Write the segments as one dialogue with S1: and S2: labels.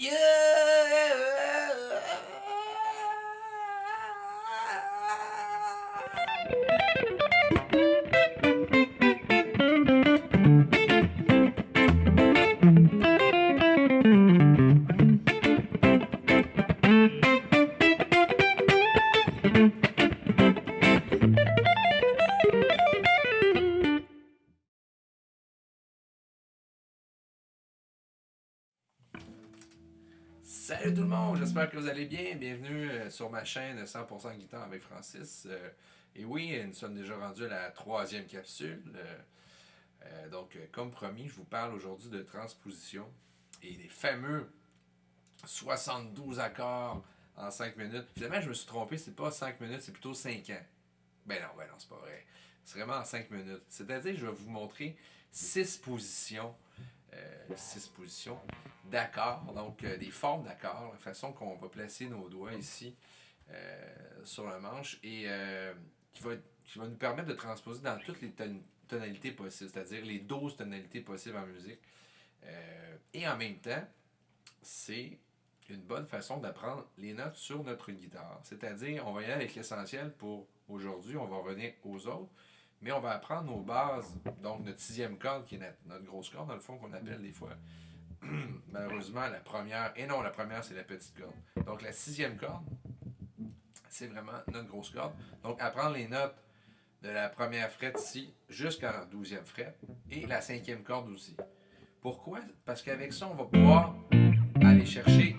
S1: Yeah. Que vous allez bien. Bienvenue euh, sur ma chaîne 100% guitare avec Francis. Euh, et oui, nous sommes déjà rendus à la troisième capsule. Euh, donc, comme promis, je vous parle aujourd'hui de transposition et des fameux 72 accords en 5 minutes. Finalement, je me suis trompé, c'est pas 5 minutes, c'est plutôt 5 ans. Ben non, ben non, c'est pas vrai. C'est vraiment en 5 minutes. C'est-à-dire, je vais vous montrer 6 positions 6 euh, positions d'accords, donc euh, des formes d'accords, la façon qu'on va placer nos doigts ici euh, sur le manche et qui, va, qui va nous permettre de transposer dans toutes les tonalités possibles, c'est-à-dire les 12 tonalités possibles en musique. et en même temps, c'est une bonne façon d'apprendre les notes sur notre guitare. C'est-à-dire, on va y aller avec l'essentiel pour aujourd'hui, on va revenir aux autres. Mais on va apprendre nos bases, donc notre sixième corde, qui est notre, grosse corde, dans le fond, qu'on appelle des fois, malheureusement, la première, et non, la première, c'est la petite corde. Donc la sixième corde, c'est vraiment notre grosse corde. Donc apprendre les notes de la première frette ici jusqu'à la douzième frette, et la cinquième corde aussi. Pourquoi? Parce qu'avec ça, on va pouvoir aller chercher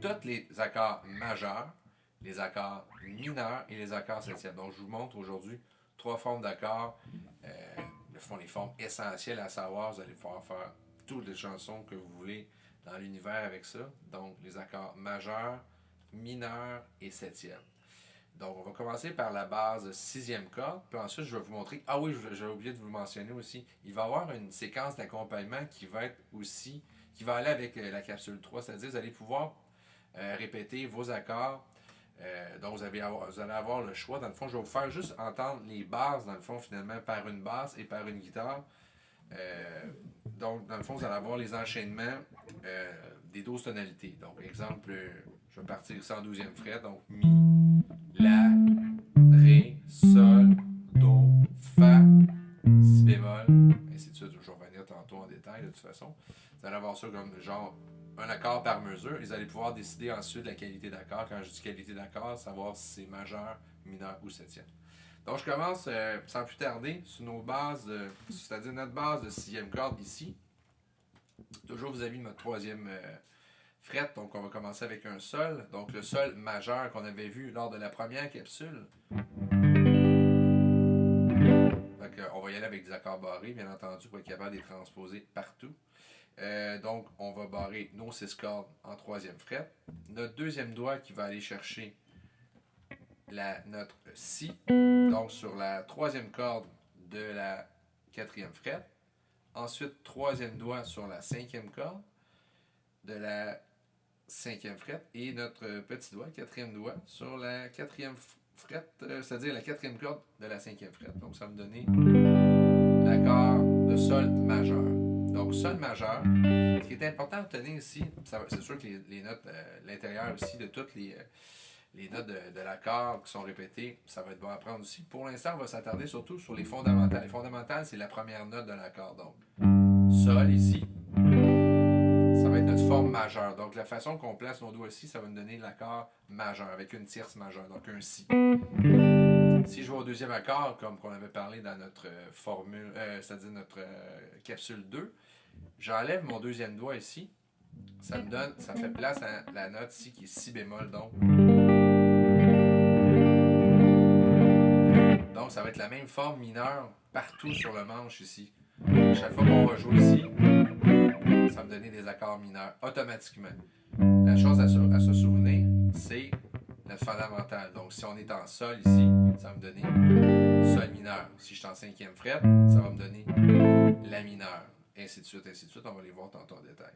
S1: tous les accords majeurs, les accords mineurs et les accords septièmes. Donc, je vous montre aujourd'hui trois formes d'accords. Euh, les formes essentielles à savoir. Vous allez pouvoir faire toutes les chansons que vous voulez dans l'univers avec ça. Donc, les accords majeurs, mineurs et septièmes. Donc, on va commencer par la base sixième corde. Puis ensuite, je vais vous montrer... Ah oui, j'ai oublié de vous le mentionner aussi. Il va y avoir une séquence d'accompagnement qui va être aussi... qui va aller avec euh, la capsule 3. C'est-à-dire, vous allez pouvoir euh, répéter vos accords euh, donc, vous, allez avoir le choix. Dans le fond, je vais vous faire juste entendre les bases, dans le fond, finalement, par une basse et par une guitare. Euh, donc, dans le fond, vous allez avoir les enchaînements euh, des 12 tonalités. Donc, exemple, je vais partir ça en 12e fret. Donc, Mi, La, Ré, Sol, Do, Fa, Si bémol, ainsi de suite. Je vais revenir tantôt en détail, de toute façon. Vous allez avoir ça comme genre un accord par mesure. Ils allaient pouvoir décider ensuite de la qualité d'accord. Quand je dis qualité d'accord, savoir si c'est majeur, mineur ou septième. Donc, je commence euh, sans plus tarder sur nos bases, c'est-à-dire notre base de sixième corde ici. Toujours vous avez notre troisième euh, fret, donc on va commencer avec un sol. Donc, le sol majeur qu'on avait vu lors de la première capsule. Donc, on va y aller avec des accords barrés, bien entendu, pour être capable de les transposer partout. Euh, donc, on va barrer nos six cordes en troisième fret. Notre deuxième doigt qui va aller chercher la note Si, donc sur la troisième corde de la quatrième fret. Ensuite, troisième doigt sur la cinquième corde de la cinquième fret. Et notre petit doigt, quatrième doigt, sur la quatrième fret, euh, c'est-à-dire la quatrième corde de la cinquième fret. Donc, ça va me donner l'accord de Sol majeur. Donc, sol majeur. Ce qui est important à retenir ici, c'est sûr que les, notes, euh, l'intérieur aussi de toutes les, euh, les notes de, l'accord qui sont répétées, ça va être bon à prendre aussi. Pour l'instant, on va s'attarder surtout sur les fondamentales. Les fondamentales, c'est la première note de l'accord. Donc, sol ici, ça va être notre forme majeure. Donc, la façon qu'on place nos doigts ici, ça va nous donner l'accord majeur avec une tierce majeure, donc un si. Si je vais au deuxième accord, comme on avait parlé dans notre euh, formule, c'est-à-dire notre capsule 2, j'enlève mon deuxième doigt ici. Ça me donne, ça fait place à la note ici qui est si bémol donc. Donc ça va être la même forme mineure partout sur le manche ici. Chaque fois qu'on va jouer ici, ça va me donner des accords mineurs automatiquement. La chose à se souvenir, c'est notre fondamental. Donc, si on est en sol ici, ça va me donner sol mineur. Si je suis en cinquième fret, ça va me donner la mineure. Ainsi de suite, ainsi de suite. On va les voir tantôt en détail.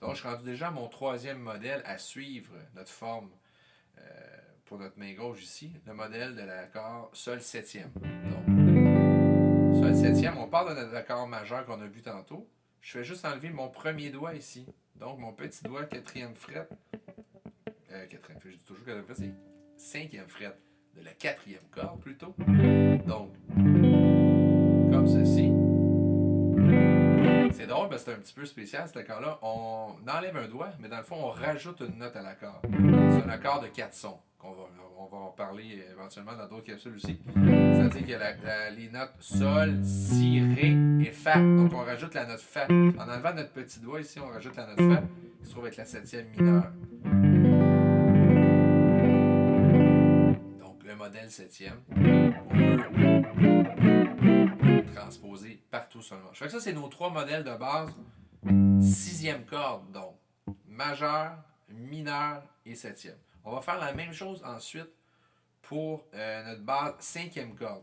S1: Donc, je suis rendu déjà à mon troisième modèle à suivre notre forme euh, pour notre main gauche ici. Le modèle de l'accord sol septième. Donc, sol septième, on parle de notre accord majeur qu'on a vu tantôt. je fais juste enlever mon premier doigt ici. Donc, mon petit doigt, quatrième fret. Euh, quatrième je dis toujours quatrième fret, c'est cinquième fret de la quatrième corde plutôt. Donc, Parce que c'est un petit peu spécial cet accord-là. On enlève un doigt, mais dans le fond, on rajoute une note à l'accord. C'est un accord de quatre sons qu'on va, on va en parler éventuellement dans d'autres capsules aussi. C'est-à-dire qu'il les notes Sol, Si, Ré et Fa. Donc on rajoute la note Fa. En enlevant notre petit doigt ici, on rajoute la note Fa qui se trouve être la septième mineure. Donc le modèle septième, on peut partout sur le manche. que ça, c'est nos trois modèles de base. Sixième corde, donc majeur, mineur et septième. On va faire la même chose ensuite pour euh, notre base cinquième corde.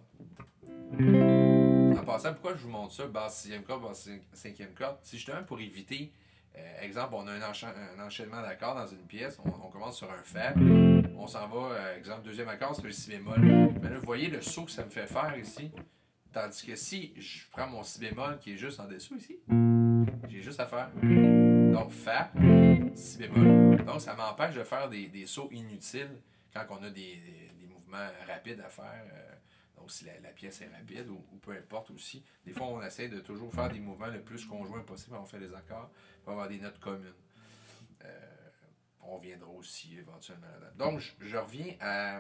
S1: En passant, pourquoi je vous montre ça, base sixième corde, base cinquième corde? C'est justement pour éviter, euh, exemple, on a un, enchaînement d'accords dans une pièce, on, commence sur un Fa, on s'en va, euh, exemple, deuxième accord, c'est le Si bémol. Mais là, vous voyez le saut que ça me fait faire ici. Tandis que si je prends mon Si bémol qui est juste en dessous ici, j'ai juste à faire. Donc, Fa, Si bémol. Donc, ça m'empêche de faire des, sauts inutiles quand on a des, mouvements rapides à faire. Euh, donc, si la, pièce est rapide ou, peu importe aussi. Des fois, on essaie de toujours faire des mouvements le plus conjoints possible. On fait des accords pour avoir des notes communes. Euh, on viendra aussi éventuellement là-dedans. Donc, je, reviens à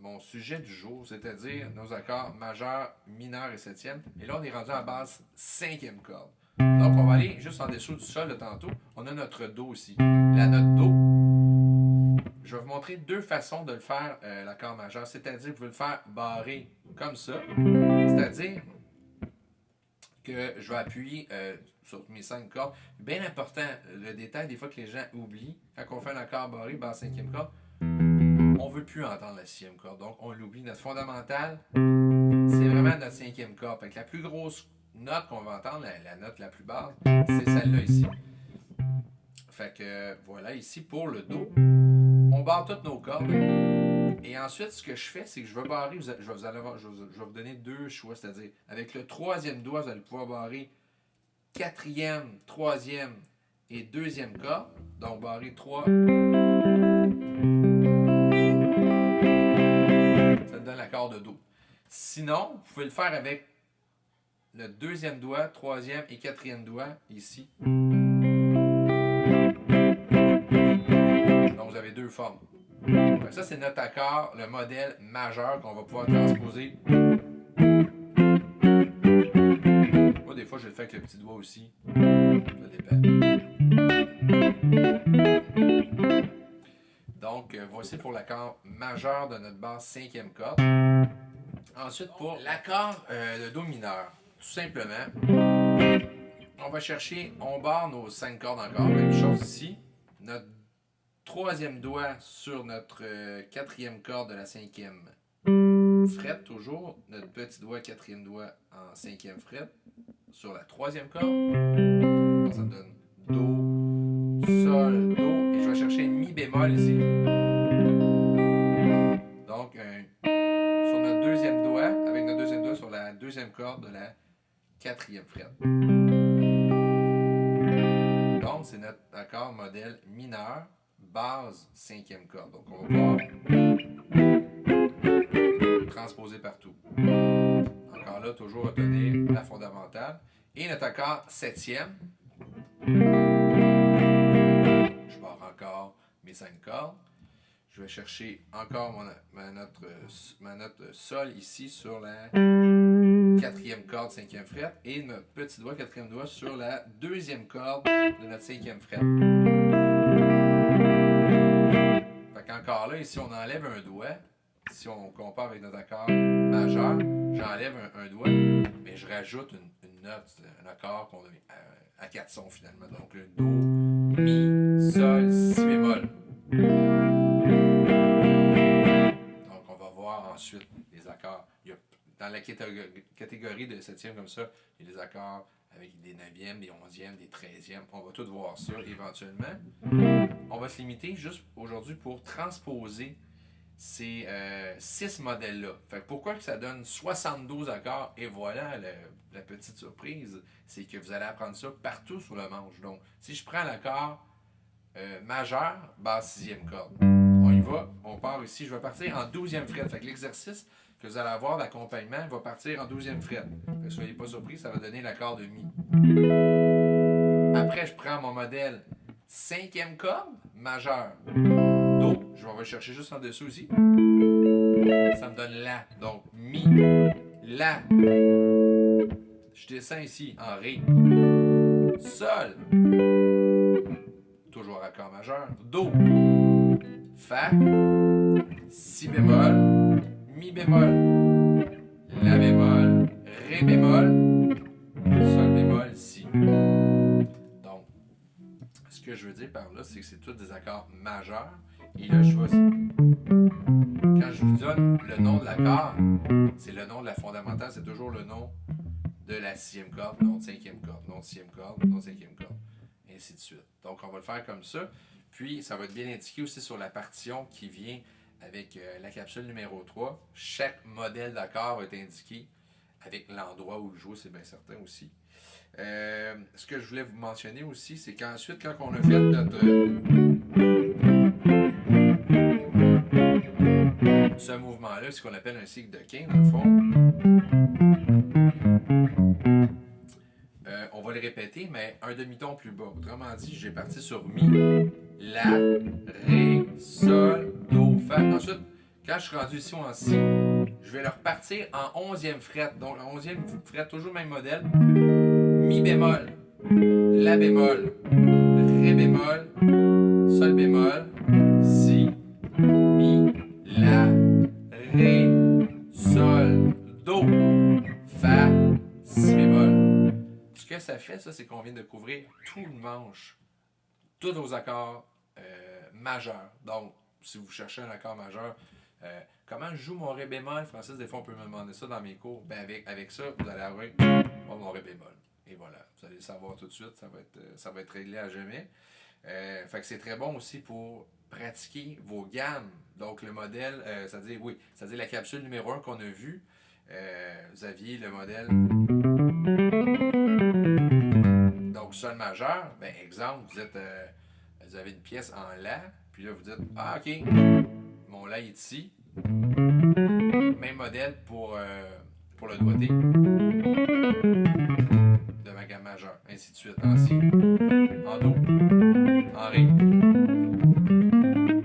S1: mon sujet du jour, c'est-à-dire nos accords majeurs, mineurs et septième. Et là, on est rendu à base cinquième corde. Donc, on va aller juste en dessous du sol de tantôt. On a notre Do aussi. La note Do, je vais vous montrer deux façons de le faire, euh, l'accord majeur. C'est-à-dire, vous pouvez le faire barré comme ça. C'est-à-dire que je vais appuyer euh, sur mes cinq cordes. Bien important, le détail des fois que les gens oublient, quand on fait un accord barré, basse cinquième corde, Mm. On veut plus entendre la sixième corde, donc on l'oublie. Notre fondamentale, c'est vraiment notre cinquième corde. Fait la plus grosse note qu'on va entendre, la, note la plus basse, c'est celle-là ici. Fait que voilà, ici pour le Do, on barre toutes nos cordes. Et ensuite, ce que je fais, c'est que je vais barrer, je vais, vous, donner deux choix, c'est-à-dire avec le troisième doigt, vous allez pouvoir barrer quatrième, troisième et deuxième corde. Donc barrer trois. De Do. Sinon, vous pouvez le faire avec le deuxième doigt, troisième et quatrième doigt ici. Donc vous avez deux formes. ça, c'est notre accord, le modèle majeur qu'on va pouvoir transposer. Moi, des fois, je le fais avec le petit doigt aussi. Voici pour l'accord majeur de notre base cinquième corde. Ensuite, pour l'accord euh, de Do mineur. Tout simplement, on va chercher, on barre nos cinq cordes encore, même chose ici. Notre troisième doigt sur notre euh, quatrième corde de la cinquième fret, toujours. Notre petit doigt, quatrième doigt en cinquième fret sur la troisième corde. ça donne Do, Sol, Do. Et je vais chercher Mi bémol ici. Deuxième corde de la quatrième fret. Donc, c'est notre accord modèle mineur, base, cinquième corde. Donc, on va pouvoir transposer partout. Encore là, toujours retenir la fondamentale. Et notre accord septième. Je pars encore mes cinq cordes. Je vais chercher encore ma, note, ma note sol ici sur la quatrième corde, cinquième fret, et notre petit doigt, quatrième doigt, sur la deuxième corde de notre cinquième fret. Fait qu'encore là, ici, on enlève un doigt. Si on compare avec notre accord majeur, j'enlève un, doigt, mais je rajoute une, note, un accord qu'on a à, quatre sons finalement. Donc le Do, Mi, Sol, Si bémol. Donc on va voir ensuite les accords. Il y a dans la catégorie de septième comme ça, il y a des accords avec des neuvièmes, des onzièmes, des treizièmes. On va tout voir ça éventuellement. On va se limiter juste aujourd'hui pour transposer ces 6 modèles-là. Fait que pourquoi que ça donne 72 accords? Et voilà, la petite surprise, c'est que vous allez apprendre ça partout sur le manche. Donc, si je prends l'accord majeur, basse sixième corde. On y va, on part ici. Je vais partir en 12e fret. Fait que l'exercice que vous allez avoir d'accompagnement va partir en 12e fret. Ne soyez pas surpris, ça va donner l'accord de Mi. Après, je prends mon modèle 5e corde, majeur. Do, je vais aller chercher juste en dessous aussi. Ça me donne La. Donc, Mi, La. Je descends ici en Ré. Sol. Toujours accord majeur. Do. Fa. Si bémol. Mi bémol. La bémol. Ré bémol. Sol bémol. Si. Donc, ce que je veux dire par là, c'est que c'est tous des accords majeurs. Et là, je vais. Quand je vous donne le nom de l'accord, c'est le nom de la fondamentale, c'est toujours le nom de la sixième corde, non de cinquième corde, non de sixième corde, non de cinquième corde, ainsi de suite. Donc, on va le faire comme ça. Puis, ça va être bien indiqué aussi sur la partition qui vient avec euh, la capsule numéro 3. Chaque modèle d'accord va être indiqué avec l'endroit où le jouer, c'est bien certain aussi. Euh, ce que je voulais vous mentionner aussi, c'est qu'ensuite, quand on a fait notre... Ce mouvement-là, ce qu'on appelle un cycle de King, dans le fond. répéter, mais un demi-ton plus bas. Autrement dit, j'ai parti sur Mi, La, Ré, Sol. Ensuite, quand je suis rendu ici en Si, je vais le repartir en 11e fret. Donc, en 11e fret, toujours le même modèle. Mi bémol, La bémol, Ré bémol, Sol bémol, Si, Mi, La, Ré, Sol, Do, Fa, Si bémol ce que ça fait, ça, c'est qu'on vient de couvrir tout le manche, tous nos accords euh, majeurs. Donc, si vous cherchez un accord majeur, euh, comment je joue mon Ré bémol, Francis, des fois on peut me demander ça dans mes cours. Ben avec, avec ça, vous allez avoir mon Ré bémol. Et voilà, vous allez le savoir tout de suite, ça va être, euh, ça va être réglé à jamais. fait que c'est très bon aussi pour pratiquer vos gammes. Donc le modèle, c'est-à-dire, oui, c'est-à-dire la capsule numéro 1 qu'on a vue, vous aviez le modèle donc, sol majeur, ben, exemple, vous, êtes, euh, vous avez une pièce en La, puis là, vous dites Ah, ok, mon La est ici. Même modèle pour, euh, pour le doigté de ma gamme majeure, ainsi de suite. En Si, en Do, en Ré,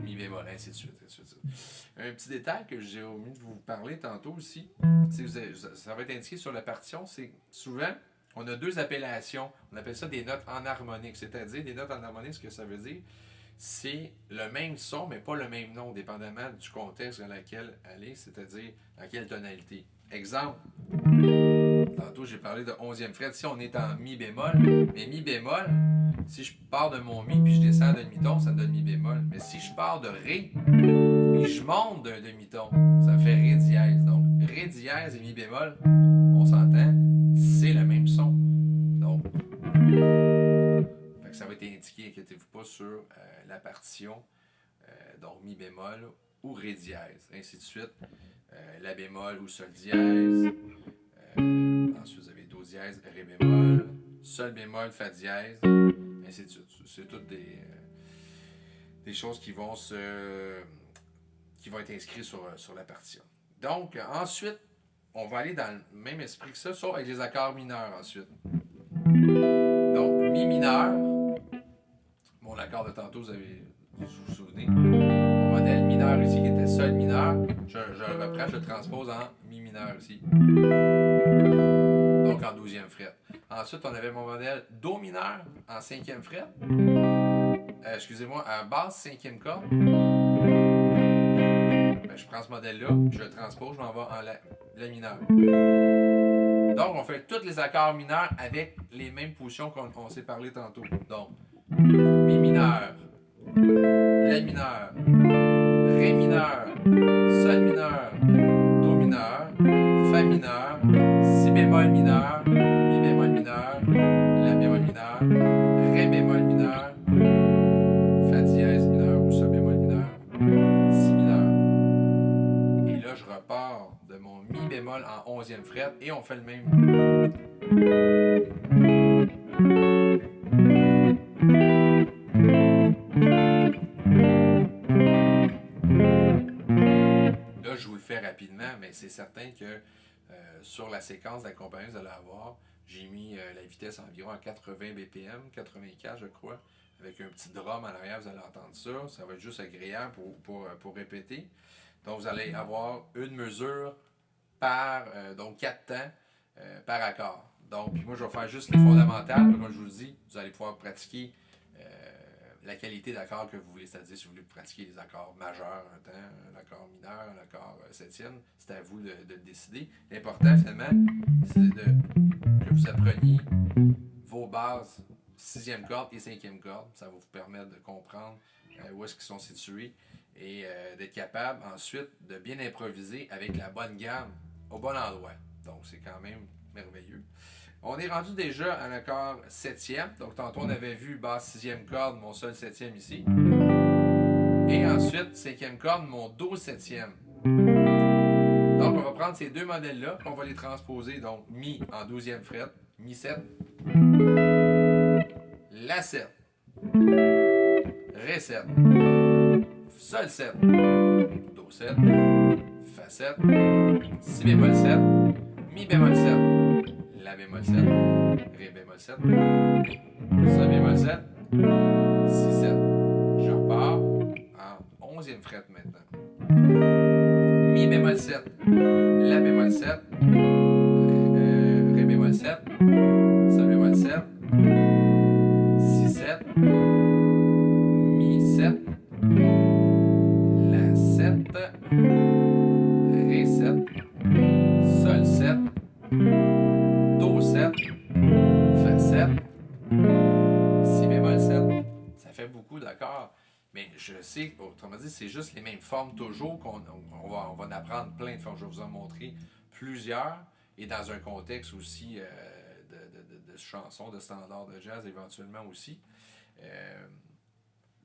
S1: Mi bémol, ainsi de suite. Ainsi de suite. Un petit détail que j'ai omis de vous parler tantôt aussi, ça va être indiqué sur la partition, c'est souvent on a deux appellations. On appelle ça des notes en harmonique. C'est-à-dire, des notes en harmonique, ce que ça veut dire, c'est le même son, mais pas le même nom, dépendamment du contexte dans lequel elle est, c'est-à-dire dans quelle tonalité. Exemple, tantôt j'ai parlé de 11e fret. Si on est en mi bémol, mais mi bémol, si je pars de mon mi puis je descends d'un demi-ton, ça me donne mi bémol. Mais si je pars de ré et je monte d'un demi-ton, ça me fait ré dièse. Donc, ré dièse et mi bémol, on s'entend, c'est le même son. Donc, être indiqué, inquiétez-vous pas, sur euh, la partition, euh, donc mi bémol ou ré dièse, ainsi de suite. Euh, la bémol ou sol dièse. ensuite, vous avez do dièse, ré bémol, sol bémol, fa dièse, ainsi de suite. C'est toutes des, des choses qui vont se qui vont être inscrites sur, sur la partition. Donc, ensuite, on va aller dans le même esprit que ça, sauf avec les accords mineurs ensuite. Donc, mi mineur. De tantôt, vous avez vous, vous souvenez. Mon modèle mineur ici qui était sol mineur. Je, le reprends, je le transpose en mi mineur ici. Donc en 12e fret. Ensuite, on avait mon modèle Do mineur en 5e fret. Euh, excusez-moi, en basse 5e corde. Ben, je prends ce modèle-là, je le transpose, je m'en vais en la, la mineure. Donc, on fait tous les accords mineurs avec les mêmes positions qu'on s'est parlé tantôt. Donc, Mi mineur, La mineur, Ré mineur, Sol mineur, Do mineur, Fa mineur, Si bémol mineur, Mi bémol mineur, La bémol mineur, Ré bémol mineur, Fa dièse mineur ou Sol bémol mineur, Si mineur. Et là, je repars de mon Mi bémol en onzième fret et on fait le même. Mais c'est certain que euh, sur la séquence d'accompagnement que vous allez avoir, j'ai mis euh, la vitesse environ à 80 BPM, 84 je crois, avec un petit drum en arrière, vous allez entendre ça. Ça va être juste agréable pour, pour, euh, pour répéter. Donc, vous allez avoir une mesure par, euh, donc 4 temps par accord. Donc, puis moi, je vais faire juste les fondamentales. Comme je vous dis, vous allez pouvoir pratiquer la qualité d'accord que vous voulez. C'est-à-dire, si vous voulez pratiquer les accords majeurs un temps, un accord mineur, un accord euh, septième, c'est à vous de, de décider. L'important, finalement, c'est de, que vous appreniez vos bases sixième corde et cinquième corde. Ça va vous permettre de comprendre euh, où est-ce qu'ils sont situés et euh, d'être capable ensuite de bien improviser avec la bonne gamme au bon endroit. Donc, c'est quand même merveilleux. On est rendu déjà à l'accord septième. Donc, tantôt, on avait vu basse sixième corde, mon sol septième ici. Et ensuite, cinquième corde, mon do septième. Donc, on va prendre ces deux modèles-là, on va les transposer. Donc, mi en douzième fret, mi 7, la 7, ré 7, sol 7, do 7, fa 7, si bémol 7, mi bémol 7, la bémol 7, ré bémol 7, sol bémol 7, si 7. Je repars en 11e fret maintenant. Mi bémol 7, la bémol 7, euh, ré bémol 7, sol bémol 7, si 7, c'est juste les mêmes formes toujours qu'on on va, on va en apprendre plein de formes. Je vais vous en montrer plusieurs et dans un contexte aussi euh, de, de, chansons, de standards de jazz éventuellement aussi. Euh,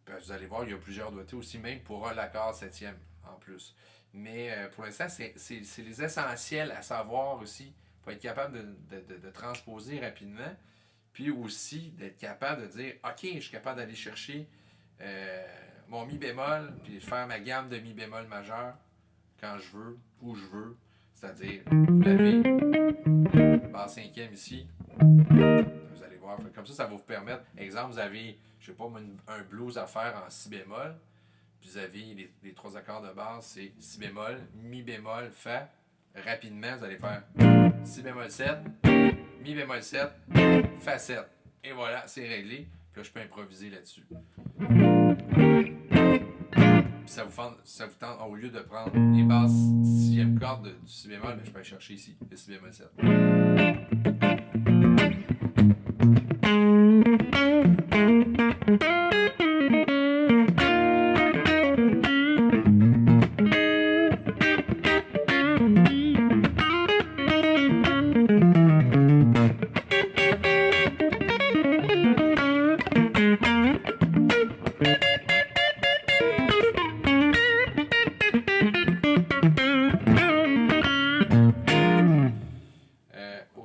S1: ben, vous allez voir, il y a plusieurs doigtés aussi, même pour un l'accord septième en plus. Mais euh, pour l'instant, c'est les essentiels à savoir aussi pour être capable de, de- transposer rapidement. Puis aussi d'être capable de dire OK, je suis capable d'aller chercher mon mi bémol, puis faire ma gamme de mi bémol majeur quand je veux, où je veux. C'est-à-dire, vous l'avez, basse cinquième ici. Vous allez voir. Comme ça, ça va vous permettre. Exemple, vous avez, je sais pas, un blues à faire en si bémol. Puis vous avez les, les trois accords de base, c'est si bémol, mi bémol, fa. Rapidement, vous allez faire si bémol 7, mi bémol 7, fa 7. Et voilà, c'est réglé. Puis là, je peux improviser là-dessus. Ça vous, tente, ça vous tente, au lieu de prendre les basses sixième corde de- du si bémol, ben, je peux aller chercher ici, le si bémol 7.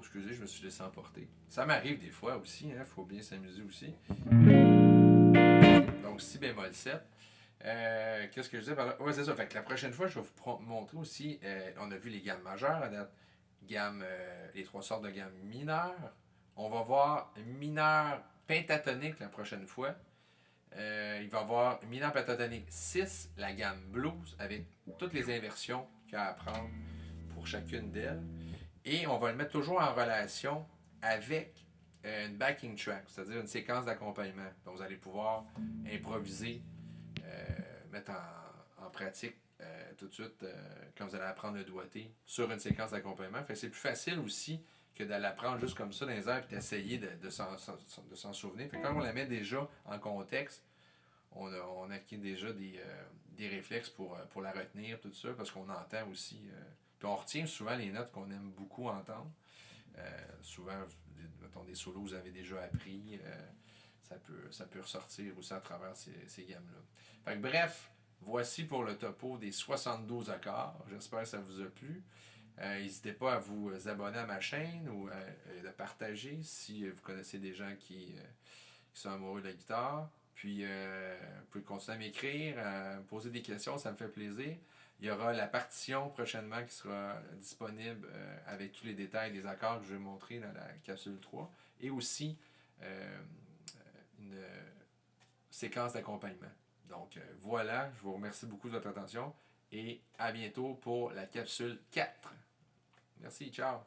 S1: Excusez, je me suis laissé emporter. Ça m'arrive des fois aussi, il faut bien s'amuser aussi. Donc, si bémol 7. Euh, Qu'est-ce que je disais par c'est ça. Fait que la prochaine fois, je vais vous montrer aussi. euh, on a vu les gammes majeures à date. Gamme, euh, les trois sortes de gammes mineures. On va voir mineur pentatonique la prochaine fois. Il va y avoir mineur pentatonique 6, la gamme blues, avec toutes les inversions qu'il y a à apprendre pour chacune d'elles. Et on va le mettre toujours en relation avec euh, une backing track, c'est-à-dire une séquence d'accompagnement. Donc vous allez pouvoir improviser, euh, mettre en, en pratique euh, tout de suite quand vous allez apprendre le doigté sur une séquence d'accompagnement. Fait c'est plus facile aussi que d'aller apprendre juste comme ça dans les airs et d'essayer de, de s'en souvenir. Fait quand on la met déjà en contexte, on, a, on acquiert déjà des, des réflexes pour, pour la retenir, tout ça, parce qu'on entend aussi. Euh, puis on retient souvent les notes qu'on aime beaucoup entendre. Euh, souvent, mettons, des solos vous avez déjà appris, euh, ça, peut, ça peut ressortir aussi à travers ces, gammes-là. Bref, voici pour le topo des 72 accords. J'espère que ça vous a plu. N'hésitez pas à vous abonner à ma chaîne ou à, partager si vous connaissez des gens qui, qui sont amoureux de la guitare. Puis, vous pouvez continuer à m'écrire, poser des questions, ça me fait plaisir. Il y aura la partition prochainement qui sera disponible euh, avec tous les détails des accords que je vais montrer dans la capsule 3 et aussi euh, une séquence d'accompagnement. Donc euh, voilà, je vous remercie beaucoup de votre attention et à bientôt pour la capsule 4. Merci, ciao!